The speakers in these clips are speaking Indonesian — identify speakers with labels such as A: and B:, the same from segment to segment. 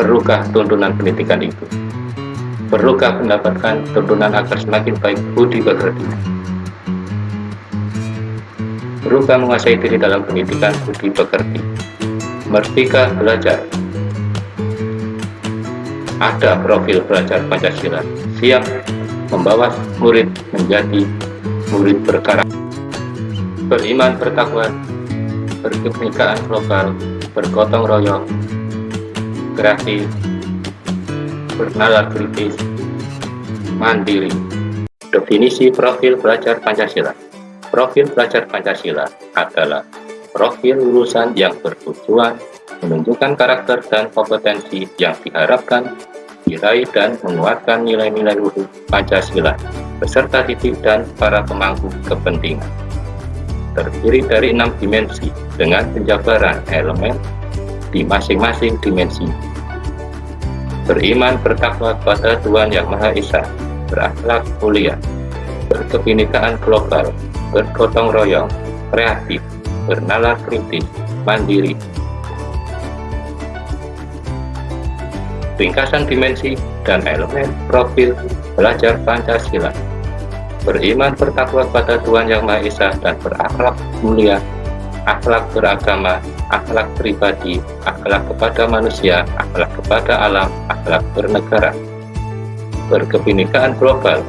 A: Perlukah tuntunan pendidikan itu? Perlukah mendapatkan tuntunan agar semakin baik budi pekerti? Perlukah menguasai diri dalam pendidikan budi pekerti? Merdeka belajar. Ada profil belajar Pancasila siap membawa murid menjadi murid berkarakter, beriman bertakwa, berkebinekaan global, bergotong royong, kreatif, bernalar kritis, mandiri. Definisi profil pelajar Pancasila Profil pelajar Pancasila adalah profil lulusan yang bertujuan menunjukkan karakter dan kompetensi yang diharapkan diraih dan menguatkan nilai-nilai luhur Pancasila beserta titik dan para pemangku kepentingan. Terdiri dari enam dimensi dengan penjabaran elemen di masing-masing dimensi beriman bertakwa kepada Tuhan Yang Maha Esa, berakhlak mulia, berkebinekaan global, bergotong royong, kreatif, bernalar kritis, mandiri. Ringkasan dimensi dan elemen profil belajar Pancasila beriman bertakwa kepada Tuhan Yang Maha Esa dan berakhlak mulia, akhlak beragama, akhlak pribadi, akhlak kepada manusia, akhlak kepada alam, akhlak bernegara. Berkebinekaan global.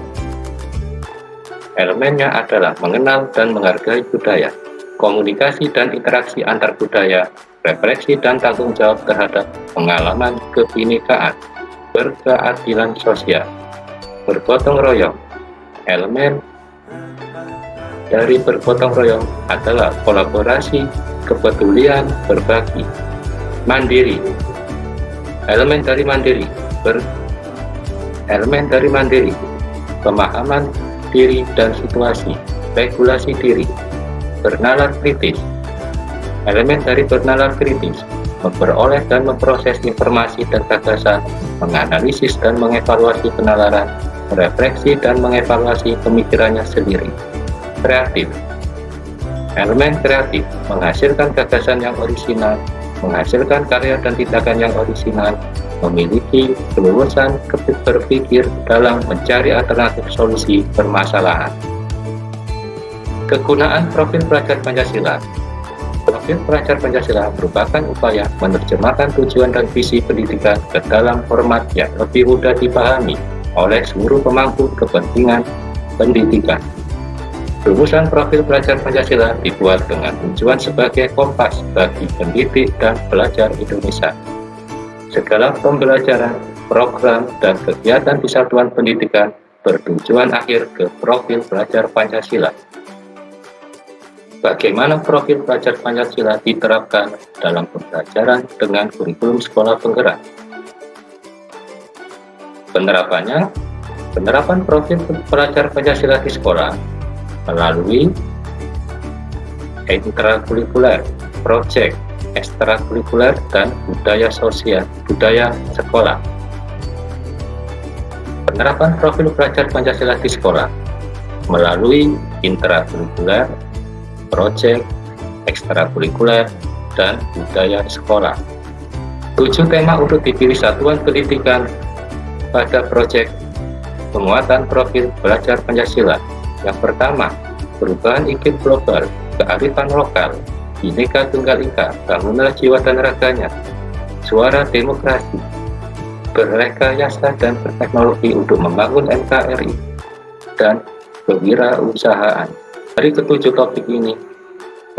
A: Elemennya adalah mengenal dan menghargai budaya, komunikasi dan interaksi antar budaya, refleksi dan tanggung jawab terhadap pengalaman kebinekaan, berkeadilan sosial, bergotong royong, elemen dari bergotong royong adalah kolaborasi kepedulian berbagi mandiri. Elemen dari mandiri ber elemen dari mandiri. Pemahaman diri dan situasi regulasi diri bernalar kritis. Elemen dari bernalar kritis memperoleh dan memproses informasi dan gagasan menganalisis dan mengevaluasi penalaran merefleksi dan mengevaluasi pemikirannya sendiri. Kreatif Elemen kreatif menghasilkan gagasan yang orisinal, menghasilkan karya dan tindakan yang orisinal, memiliki kelulusan berpikir dalam mencari alternatif solusi permasalahan. Kegunaan profil pelajar Pancasila Profil pelajar Pancasila merupakan upaya menerjemahkan tujuan dan visi pendidikan ke dalam format yang lebih mudah dipahami oleh seluruh pemangku kepentingan pendidikan. Rumusan profil pelajar Pancasila dibuat dengan tujuan sebagai kompas bagi pendidik dan pelajar Indonesia. Segala pembelajaran, program, dan kegiatan di pendidikan bertujuan akhir ke profil pelajar Pancasila. Bagaimana profil pelajar Pancasila diterapkan dalam pembelajaran dengan kurikulum sekolah penggerak? Penerapannya, penerapan profil pelajar Pancasila di sekolah melalui intrakurikuler, project, ekstrakurikuler, dan budaya sosial, budaya sekolah. Penerapan profil pelajar Pancasila di sekolah melalui intrakurikuler, project, ekstrakurikuler, dan budaya sekolah. Tujuh tema untuk dipilih satuan pendidikan pada proyek penguatan profil belajar Pancasila yang pertama, perubahan iklim global, kearifan lokal, Bineka Tunggal Ika, bangunlah jiwa dan raganya, suara demokrasi, berrekayasa dan berteknologi untuk membangun NKRI, dan kewirausahaan. Dari ketujuh topik ini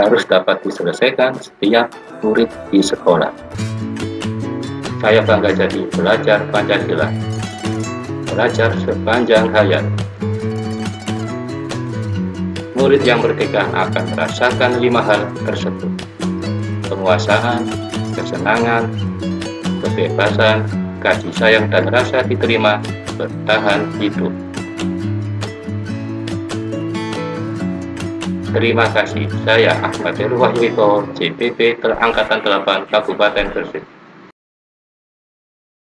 A: harus dapat diselesaikan setiap murid di sekolah. Saya bangga jadi belajar Pancasila, belajar sepanjang hayat murid yang merdeka akan merasakan lima hal tersebut. Penguasaan, kesenangan, kebebasan, kasih sayang dan rasa diterima bertahan hidup. Terima kasih. Saya Ahmad Heru CPP Angkatan 8 Kabupaten Gresik.